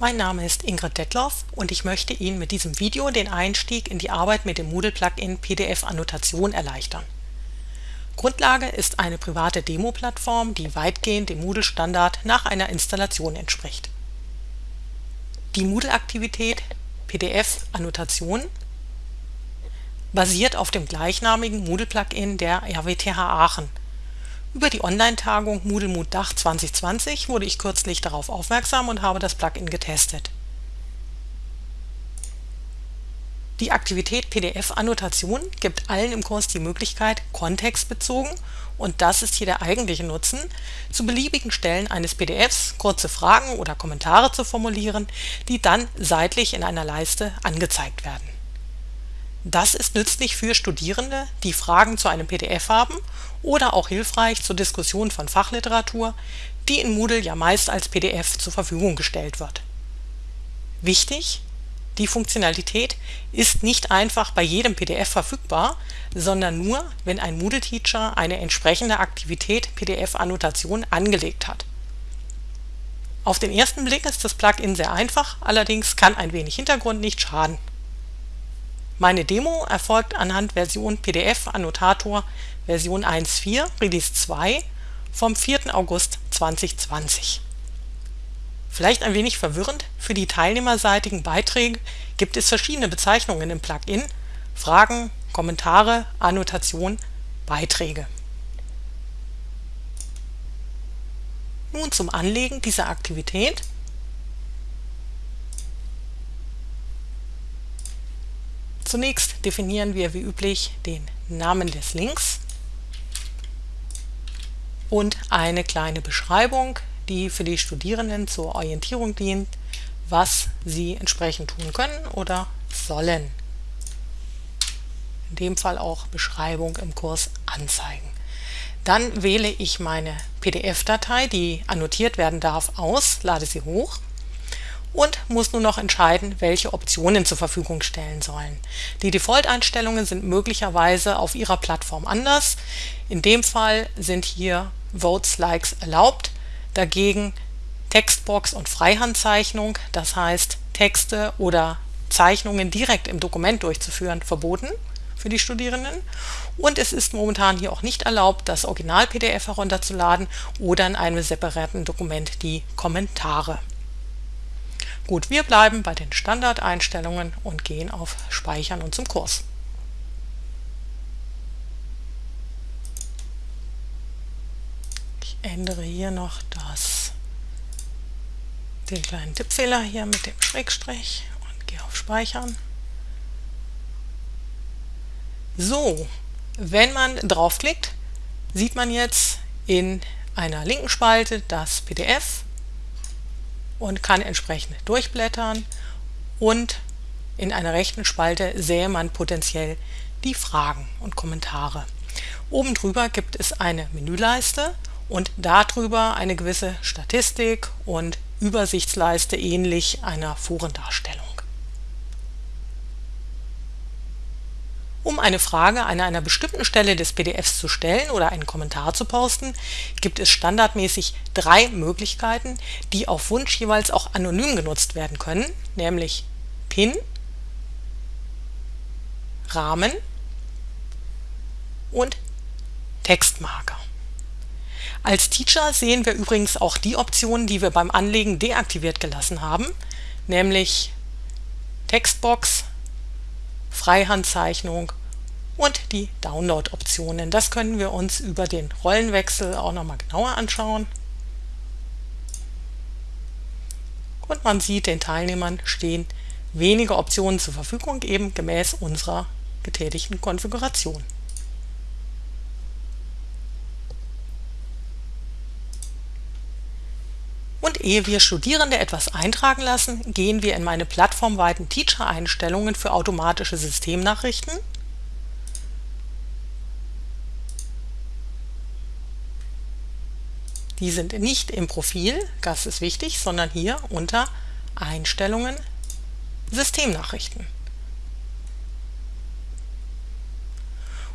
Mein Name ist Ingrid Detloff und ich möchte Ihnen mit diesem Video den Einstieg in die Arbeit mit dem Moodle-Plugin PDF-Annotation erleichtern. Grundlage ist eine private Demo-Plattform, die weitgehend dem Moodle-Standard nach einer Installation entspricht. Die Moodle-Aktivität PDF-Annotation basiert auf dem gleichnamigen Moodle-Plugin der RWTH Aachen über die Online-Tagung Moodle Mood Dach 2020 wurde ich kürzlich darauf aufmerksam und habe das Plugin getestet. Die Aktivität PDF-Annotation gibt allen im Kurs die Möglichkeit, kontextbezogen und das ist hier der eigentliche Nutzen, zu beliebigen Stellen eines PDFs kurze Fragen oder Kommentare zu formulieren, die dann seitlich in einer Leiste angezeigt werden das ist nützlich für Studierende, die Fragen zu einem PDF haben oder auch hilfreich zur Diskussion von Fachliteratur, die in Moodle ja meist als PDF zur Verfügung gestellt wird. Wichtig: Die Funktionalität ist nicht einfach bei jedem PDF verfügbar, sondern nur, wenn ein Moodle-Teacher eine entsprechende Aktivität PDF-Annotation angelegt hat. Auf den ersten Blick ist das Plugin sehr einfach, allerdings kann ein wenig Hintergrund nicht schaden meine Demo erfolgt anhand Version PDF Annotator Version 1.4 Release 2 vom 4. August 2020. Vielleicht ein wenig verwirrend, für die teilnehmerseitigen Beiträge gibt es verschiedene Bezeichnungen im Plugin: Fragen, Kommentare, Annotation, Beiträge. Nun zum Anlegen dieser Aktivität Zunächst definieren wir wie üblich den Namen des Links und eine kleine Beschreibung, die für die Studierenden zur Orientierung dient, was sie entsprechend tun können oder sollen. In dem Fall auch Beschreibung im Kurs anzeigen. Dann wähle ich meine PDF-Datei, die annotiert werden darf, aus, lade sie hoch und muss nun noch entscheiden, welche Optionen zur Verfügung stellen sollen. Die Default-Einstellungen sind möglicherweise auf Ihrer Plattform anders. In dem Fall sind hier Votes Likes erlaubt, dagegen Textbox und Freihandzeichnung, das heißt Texte oder Zeichnungen direkt im Dokument durchzuführen, verboten für die Studierenden. Und es ist momentan hier auch nicht erlaubt, das Original-PDF herunterzuladen oder in einem separaten Dokument die Kommentare. Gut, wir bleiben bei den Standardeinstellungen und gehen auf Speichern und zum Kurs. Ich ändere hier noch das, den kleinen Tippfehler hier mit dem Schrägstrich und gehe auf Speichern. So, wenn man draufklickt, sieht man jetzt in einer linken Spalte das PDF und kann entsprechend durchblättern und in einer rechten Spalte sähe man potenziell die Fragen und Kommentare. Oben drüber gibt es eine Menüleiste und darüber eine gewisse Statistik und Übersichtsleiste ähnlich einer Forendarstellung. Um eine Frage an einer bestimmten Stelle des PDFs zu stellen oder einen Kommentar zu posten, gibt es standardmäßig drei Möglichkeiten, die auf Wunsch jeweils auch anonym genutzt werden können, nämlich Pin, Rahmen und Textmarker. Als Teacher sehen wir übrigens auch die Optionen, die wir beim Anlegen deaktiviert gelassen haben, nämlich Textbox, Freihandzeichnung und die Download-Optionen. Das können wir uns über den Rollenwechsel auch nochmal genauer anschauen. Und man sieht, den Teilnehmern stehen wenige Optionen zur Verfügung, eben gemäß unserer getätigten Konfiguration. Und ehe wir Studierende etwas eintragen lassen, gehen wir in meine plattformweiten Teacher-Einstellungen für automatische Systemnachrichten. Die sind nicht im Profil, das ist wichtig, sondern hier unter Einstellungen Systemnachrichten.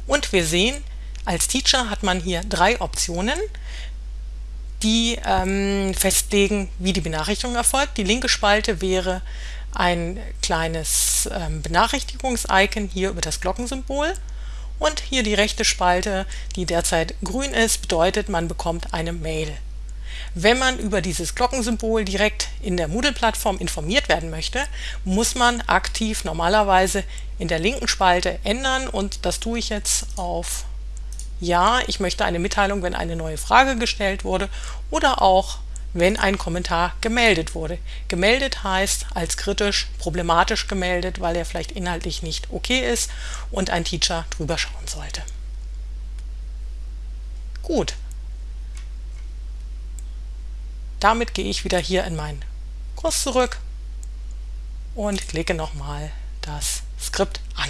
Und wir sehen, als Teacher hat man hier drei Optionen. Die ähm, festlegen, wie die Benachrichtigung erfolgt. Die linke Spalte wäre ein kleines ähm, Benachrichtigungs-Icon hier über das Glockensymbol. Und hier die rechte Spalte, die derzeit grün ist, bedeutet, man bekommt eine Mail. Wenn man über dieses Glockensymbol direkt in der Moodle-Plattform informiert werden möchte, muss man aktiv normalerweise in der linken Spalte ändern und das tue ich jetzt auf Ja, ich möchte eine Mitteilung, wenn eine neue Frage gestellt wurde oder auch wenn ein Kommentar gemeldet wurde. Gemeldet heißt als kritisch, problematisch gemeldet, weil er vielleicht inhaltlich nicht okay ist und ein Teacher drüber schauen sollte. Gut. Damit gehe ich wieder hier in meinen Kurs zurück und klicke nochmal das Skript an.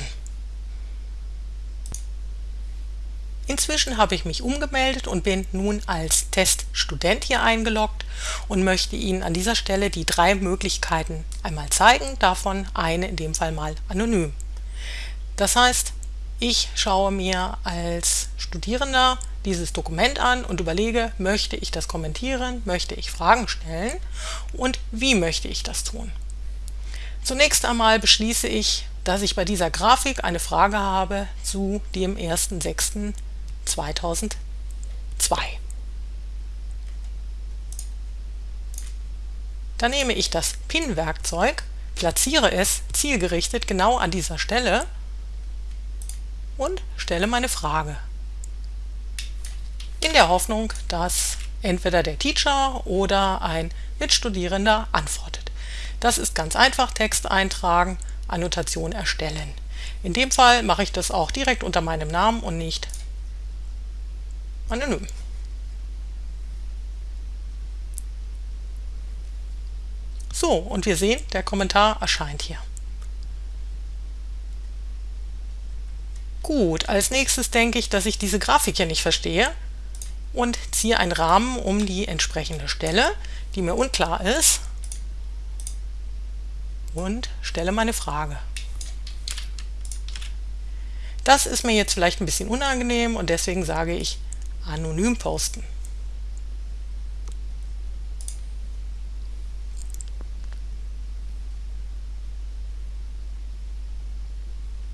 Inzwischen habe ich mich umgemeldet und bin nun als Teststudent hier eingeloggt und möchte Ihnen an dieser Stelle die drei Möglichkeiten einmal zeigen, davon eine in dem Fall mal anonym. Das heißt, ich schaue mir als Studierender dieses Dokument an und überlege, möchte ich das kommentieren, möchte ich Fragen stellen und wie möchte ich das tun. Zunächst einmal beschließe ich, dass ich bei dieser Grafik eine Frage habe zu dem 1.6. 2002. Dann nehme ich das Pin-Werkzeug, platziere es zielgerichtet genau an dieser Stelle und stelle meine Frage. In der Hoffnung, dass entweder der Teacher oder ein Mitstudierender antwortet. Das ist ganz einfach, Text eintragen, Annotation erstellen. In dem Fall mache ich das auch direkt unter meinem Namen und nicht anonym. So, und wir sehen, der Kommentar erscheint hier. Gut, als nächstes denke ich, dass ich diese Grafik hier nicht verstehe und ziehe einen Rahmen um die entsprechende Stelle, die mir unklar ist und stelle meine Frage. Das ist mir jetzt vielleicht ein bisschen unangenehm und deswegen sage ich anonym posten.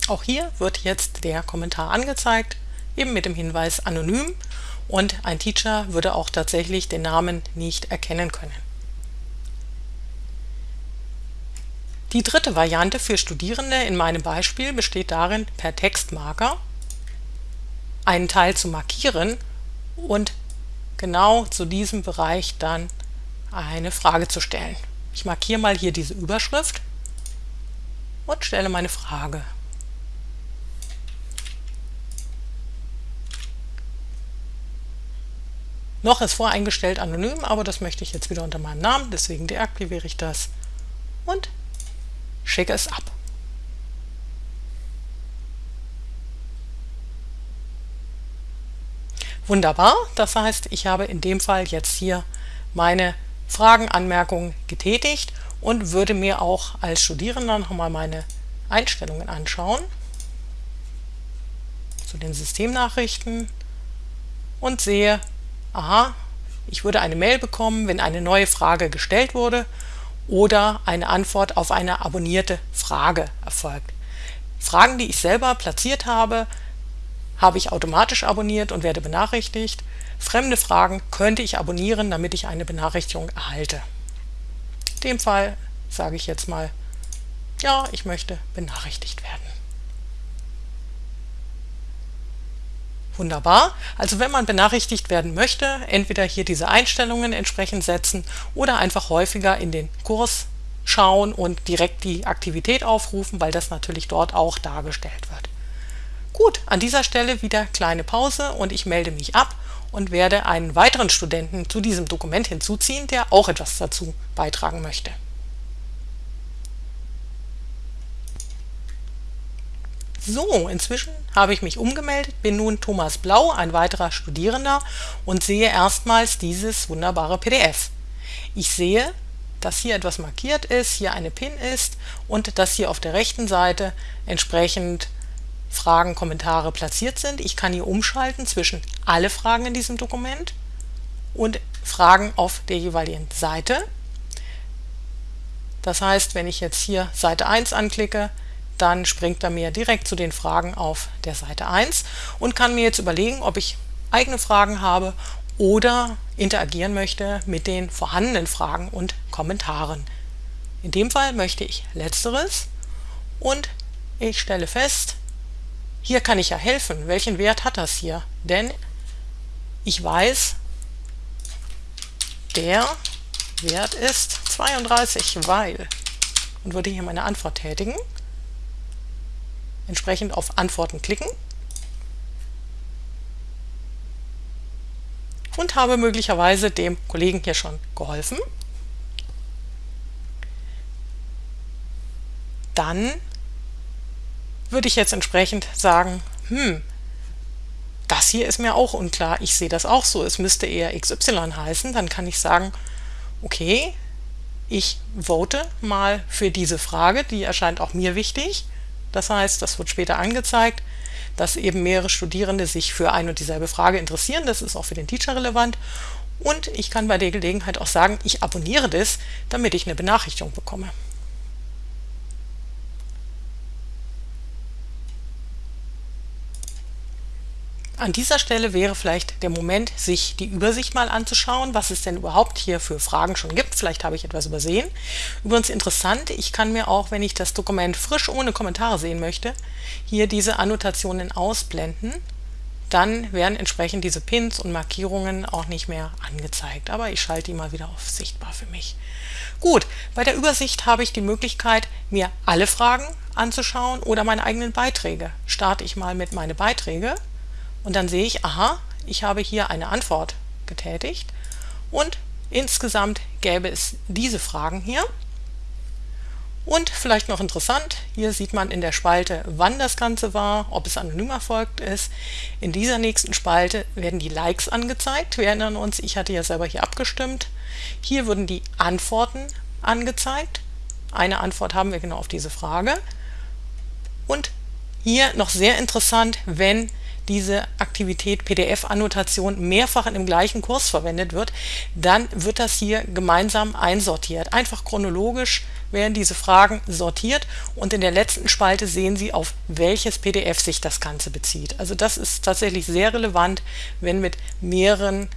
Auch hier wird jetzt der Kommentar angezeigt, eben mit dem Hinweis anonym und ein Teacher würde auch tatsächlich den Namen nicht erkennen können. Die dritte Variante für Studierende in meinem Beispiel besteht darin, per Textmarker einen Teil zu markieren und genau zu diesem Bereich dann eine Frage zu stellen. Ich markiere mal hier diese Überschrift und stelle meine Frage. Noch ist voreingestellt anonym, aber das möchte ich jetzt wieder unter meinem Namen, deswegen deaktiviere ich das und schicke es ab. Wunderbar, das heißt, ich habe in dem Fall jetzt hier meine Fragen, Anmerkungen getätigt und würde mir auch als Studierender nochmal meine Einstellungen anschauen zu den Systemnachrichten und sehe, aha, ich würde eine Mail bekommen, wenn eine neue Frage gestellt wurde oder eine Antwort auf eine abonnierte Frage erfolgt. Fragen, die ich selber platziert habe, habe ich automatisch abonniert und werde benachrichtigt. Fremde Fragen könnte ich abonnieren, damit ich eine Benachrichtigung erhalte. In dem Fall sage ich jetzt mal, ja, ich möchte benachrichtigt werden. Wunderbar. Also wenn man benachrichtigt werden möchte, entweder hier diese Einstellungen entsprechend setzen oder einfach häufiger in den Kurs schauen und direkt die Aktivität aufrufen, weil das natürlich dort auch dargestellt wird. Gut, an dieser Stelle wieder kleine Pause und ich melde mich ab und werde einen weiteren Studenten zu diesem Dokument hinzuziehen, der auch etwas dazu beitragen möchte. So, inzwischen habe ich mich umgemeldet, bin nun Thomas Blau, ein weiterer Studierender und sehe erstmals dieses wunderbare PDF. Ich sehe, dass hier etwas markiert ist, hier eine Pin ist und dass hier auf der rechten Seite entsprechend Fragen, Kommentare platziert sind. Ich kann hier umschalten zwischen alle Fragen in diesem Dokument und Fragen auf der jeweiligen Seite. Das heißt, wenn ich jetzt hier Seite 1 anklicke, dann springt er mir direkt zu den Fragen auf der Seite 1 und kann mir jetzt überlegen, ob ich eigene Fragen habe oder interagieren möchte mit den vorhandenen Fragen und Kommentaren. In dem Fall möchte ich letzteres und ich stelle fest, hier kann ich ja helfen. Welchen Wert hat das hier? Denn ich weiß, der Wert ist 32, weil und würde hier meine Antwort tätigen entsprechend auf Antworten klicken und habe möglicherweise dem Kollegen hier schon geholfen. Dann würde ich jetzt entsprechend sagen, hm, das hier ist mir auch unklar, ich sehe das auch so, es müsste eher XY heißen, dann kann ich sagen, okay, ich vote mal für diese Frage, die erscheint auch mir wichtig das heißt, das wird später angezeigt, dass eben mehrere Studierende sich für ein und dieselbe Frage interessieren. Das ist auch für den Teacher relevant. Und ich kann bei der Gelegenheit auch sagen, ich abonniere das, damit ich eine Benachrichtigung bekomme. An dieser Stelle wäre vielleicht der Moment, sich die Übersicht mal anzuschauen, was es denn überhaupt hier für Fragen schon gibt. Vielleicht habe ich etwas übersehen. Übrigens interessant, ich kann mir auch, wenn ich das Dokument frisch ohne Kommentare sehen möchte, hier diese Annotationen ausblenden. Dann werden entsprechend diese Pins und Markierungen auch nicht mehr angezeigt. Aber ich schalte die mal wieder auf sichtbar für mich. Gut, bei der Übersicht habe ich die Möglichkeit, mir alle Fragen anzuschauen oder meine eigenen Beiträge. Starte ich mal mit meine Beiträge und dann sehe ich, aha, ich habe hier eine Antwort getätigt und insgesamt gäbe es diese Fragen hier. Und vielleicht noch interessant, hier sieht man in der Spalte, wann das Ganze war, ob es anonym erfolgt ist. In dieser nächsten Spalte werden die Likes angezeigt. Wir erinnern uns, ich hatte ja selber hier abgestimmt. Hier würden die Antworten angezeigt. Eine Antwort haben wir genau auf diese Frage. Und hier noch sehr interessant, wenn diese Aktivität PDF-Annotation mehrfach in dem gleichen Kurs verwendet wird, dann wird das hier gemeinsam einsortiert. Einfach chronologisch werden diese Fragen sortiert und in der letzten Spalte sehen Sie, auf welches PDF sich das Ganze bezieht. Also das ist tatsächlich sehr relevant, wenn mit mehreren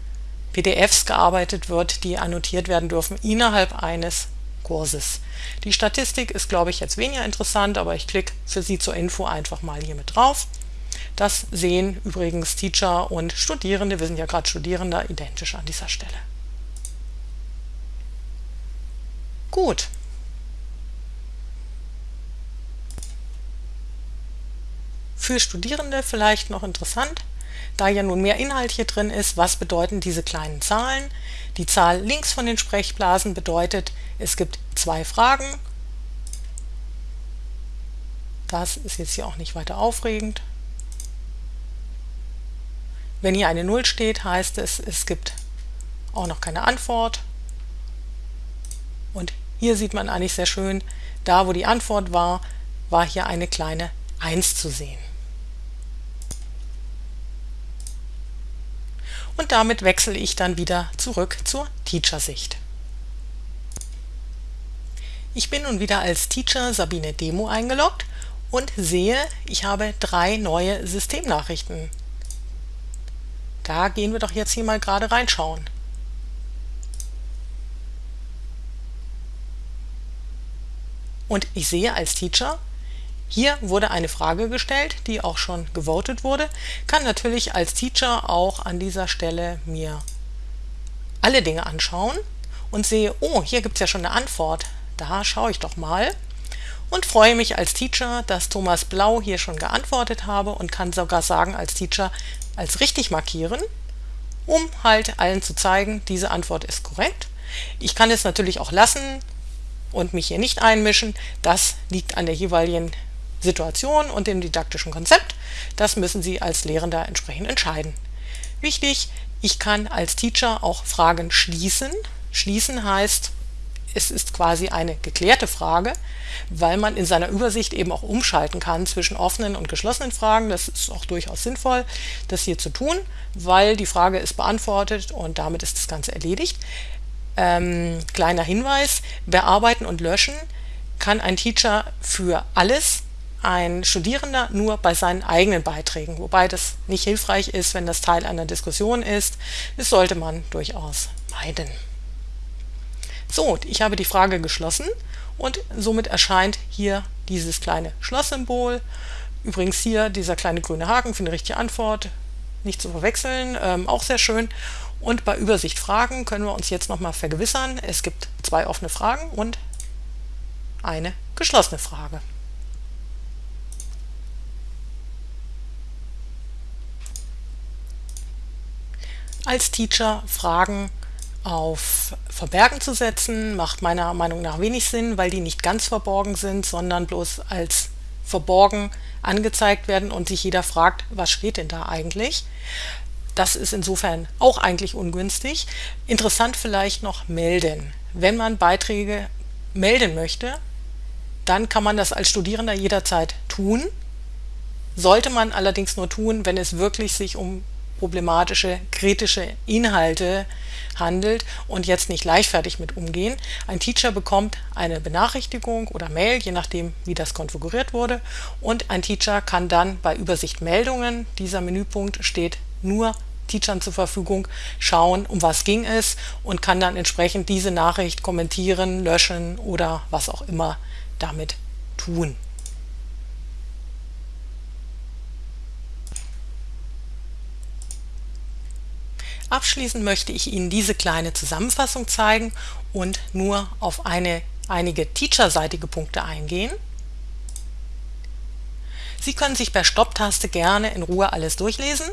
PDFs gearbeitet wird, die annotiert werden dürfen innerhalb eines Kurses. Die Statistik ist, glaube ich, jetzt weniger interessant, aber ich klicke für Sie zur Info einfach mal hier mit drauf. Das sehen übrigens Teacher und Studierende, wir sind ja gerade Studierende, identisch an dieser Stelle. Gut. Für Studierende vielleicht noch interessant, da ja nun mehr Inhalt hier drin ist, was bedeuten diese kleinen Zahlen? Die Zahl links von den Sprechblasen bedeutet, es gibt zwei Fragen. Das ist jetzt hier auch nicht weiter aufregend. Wenn hier eine 0 steht, heißt es, es gibt auch noch keine Antwort. Und hier sieht man eigentlich sehr schön, da wo die Antwort war, war hier eine kleine 1 zu sehen. Und damit wechsle ich dann wieder zurück zur Teacher-Sicht. Ich bin nun wieder als Teacher Sabine Demo eingeloggt und sehe, ich habe drei neue Systemnachrichten da gehen wir doch jetzt hier mal gerade reinschauen. Und ich sehe als Teacher, hier wurde eine Frage gestellt, die auch schon gewotet wurde. Kann natürlich als Teacher auch an dieser Stelle mir alle Dinge anschauen und sehe, oh, hier gibt es ja schon eine Antwort. Da schaue ich doch mal und freue mich als Teacher, dass Thomas Blau hier schon geantwortet habe und kann sogar sagen als Teacher, als richtig markieren, um halt allen zu zeigen, diese Antwort ist korrekt. Ich kann es natürlich auch lassen und mich hier nicht einmischen. Das liegt an der jeweiligen Situation und dem didaktischen Konzept. Das müssen Sie als Lehrender entsprechend entscheiden. Wichtig, ich kann als Teacher auch Fragen schließen. Schließen heißt, es ist quasi eine geklärte Frage, weil man in seiner Übersicht eben auch umschalten kann zwischen offenen und geschlossenen Fragen. Das ist auch durchaus sinnvoll, das hier zu tun, weil die Frage ist beantwortet und damit ist das Ganze erledigt. Ähm, kleiner Hinweis, Bearbeiten und Löschen kann ein Teacher für alles, ein Studierender nur bei seinen eigenen Beiträgen, wobei das nicht hilfreich ist, wenn das Teil einer Diskussion ist. Das sollte man durchaus meiden. So, ich habe die Frage geschlossen und somit erscheint hier dieses kleine Schlosssymbol. Übrigens hier dieser kleine grüne Haken für eine richtige Antwort, nicht zu verwechseln, ähm, auch sehr schön. Und bei Übersicht Fragen können wir uns jetzt nochmal vergewissern, es gibt zwei offene Fragen und eine geschlossene Frage. Als Teacher Fragen auf Verbergen zu setzen, macht meiner Meinung nach wenig Sinn, weil die nicht ganz verborgen sind, sondern bloß als verborgen angezeigt werden und sich jeder fragt, was steht denn da eigentlich? Das ist insofern auch eigentlich ungünstig. Interessant vielleicht noch melden. Wenn man Beiträge melden möchte, dann kann man das als Studierender jederzeit tun. Sollte man allerdings nur tun, wenn es wirklich sich um problematische, kritische Inhalte handelt und jetzt nicht leichtfertig mit umgehen. Ein Teacher bekommt eine Benachrichtigung oder Mail, je nachdem wie das konfiguriert wurde und ein Teacher kann dann bei Übersicht Meldungen, dieser Menüpunkt steht nur Teachern zur Verfügung, schauen, um was ging es und kann dann entsprechend diese Nachricht kommentieren, löschen oder was auch immer damit tun. Abschließend möchte ich Ihnen diese kleine Zusammenfassung zeigen und nur auf eine, einige teacherseitige Punkte eingehen. Sie können sich per Stopptaste gerne in Ruhe alles durchlesen.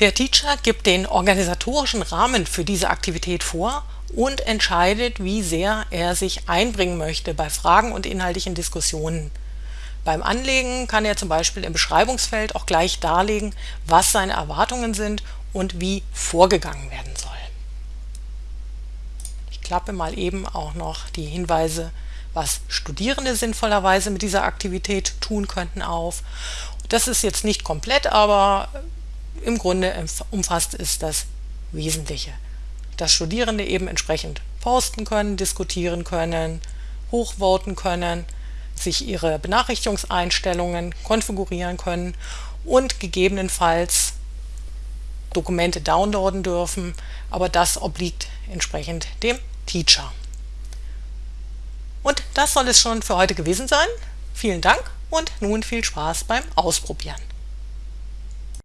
Der Teacher gibt den organisatorischen Rahmen für diese Aktivität vor und entscheidet, wie sehr er sich einbringen möchte bei Fragen und inhaltlichen Diskussionen. Beim Anlegen kann er zum Beispiel im Beschreibungsfeld auch gleich darlegen, was seine Erwartungen sind und wie vorgegangen werden soll. Ich klappe mal eben auch noch die Hinweise, was Studierende sinnvollerweise mit dieser Aktivität tun könnten auf. Das ist jetzt nicht komplett, aber im Grunde umfasst es das Wesentliche. Dass Studierende eben entsprechend posten können, diskutieren können, hochvoten können, sich ihre Benachrichtigungseinstellungen konfigurieren können und gegebenenfalls Dokumente downloaden dürfen, aber das obliegt entsprechend dem Teacher. Und das soll es schon für heute gewesen sein. Vielen Dank und nun viel Spaß beim Ausprobieren.